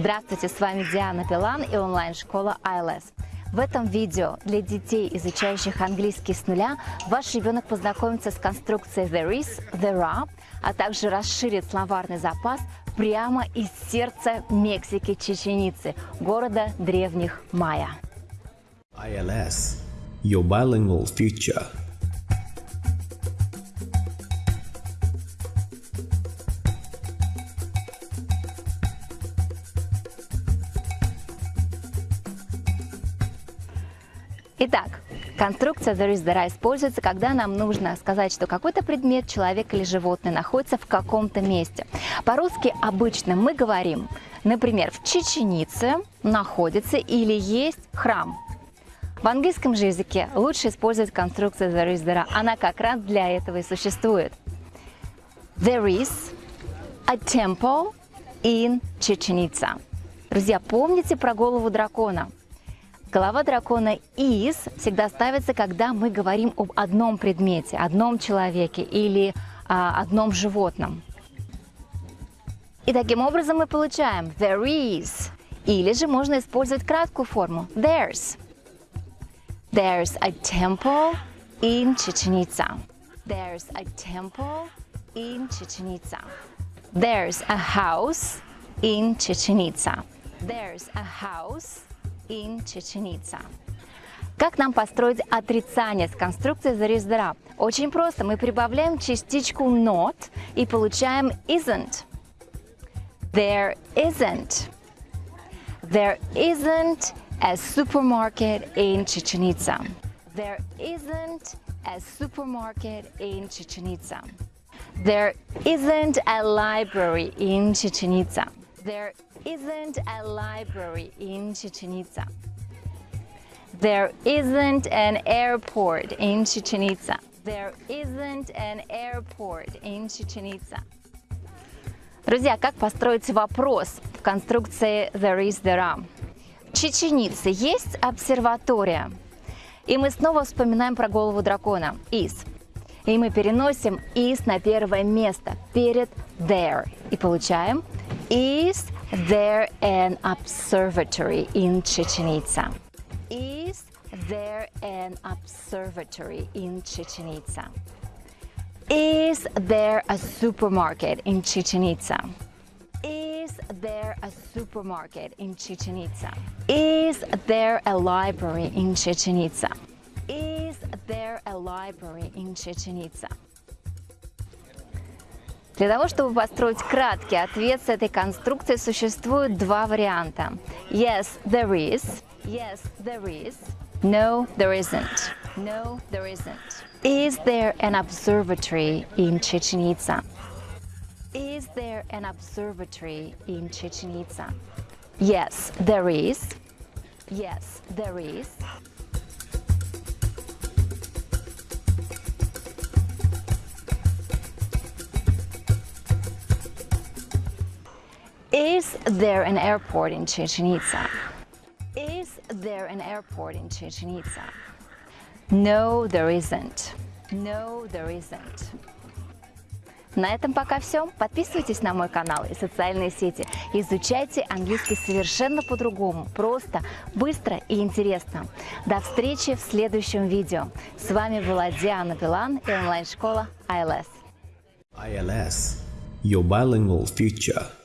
Здравствуйте, с вами Диана Пилан и онлайн-школа ILS. В этом видео для детей, изучающих английский с нуля, ваш ребенок познакомится с конструкцией there is, there are, а также расширит словарный запас прямо из сердца Мексики Чеченицы, города древних майя. ILS, your bilingual future. Итак, конструкция there is, there используется, когда нам нужно сказать, что какой-то предмет, человек или животное находится в каком-то месте. По-русски обычно мы говорим, например, в Чеченице находится или есть храм. В английском же языке лучше использовать конструкцию there is, there. Она как раз для этого и существует. There is a temple in Itza. Друзья, помните про голову дракона? Голова дракона is всегда ставится, когда мы говорим об одном предмете, одном человеке или а, одном животном. И таким образом мы получаем there is. Или же можно использовать краткую форму there's. There's a temple in Chichen Itza. There's a temple in Chichen Itza. There's a house in Chichen Itza. There's a house in Chichen Itza. Как нам построить отрицание с конструкцией зарезера? Очень просто. Мы прибавляем частичку not и получаем isn't. There isn't. There isn't a supermarket in Chichen Itza. There isn't a supermarket in Chichen Itza. There isn't a library in Chichen Itza. There isn't a library in Chichen Itza. There isn't an airport in Chichen Itza. There isn't an airport in Chichen Itza. Друзья, как построить вопрос в конструкции there is, there are? В Чеченице есть обсерватория. И мы снова вспоминаем про голову дракона. Is. И мы переносим is на первое место перед there. И получаем Is there an observatory in Chichen Itza? Is there an observatory in Chichen Itza? Is there a supermarket in Chichen Itza? Is there a supermarket in Chichen Itza? Is there a library in Chichen Itza? Is there a library in Chichen Itza? Для того, чтобы построить краткий ответ с этой конструкцией, существует два варианта. Yes, there is. Yes, there is. No, there isn't. No, there isn't. Is there an observatory in Chichen Itza? Is there an observatory in Chichen Itza? Yes, there is. Yes, there is. There an airport in Chichen Itza? Is there an airport in Chichen Itza? No, there isn't. No, there isn't. На этом пока все. Подписывайтесь на мой канал и социальные сети. Изучайте английский совершенно по-другому. Просто, быстро и интересно. До встречи в следующем видео. С вами была Диана Пилан и онлайн-школа ILS. ILS, your bilingual future.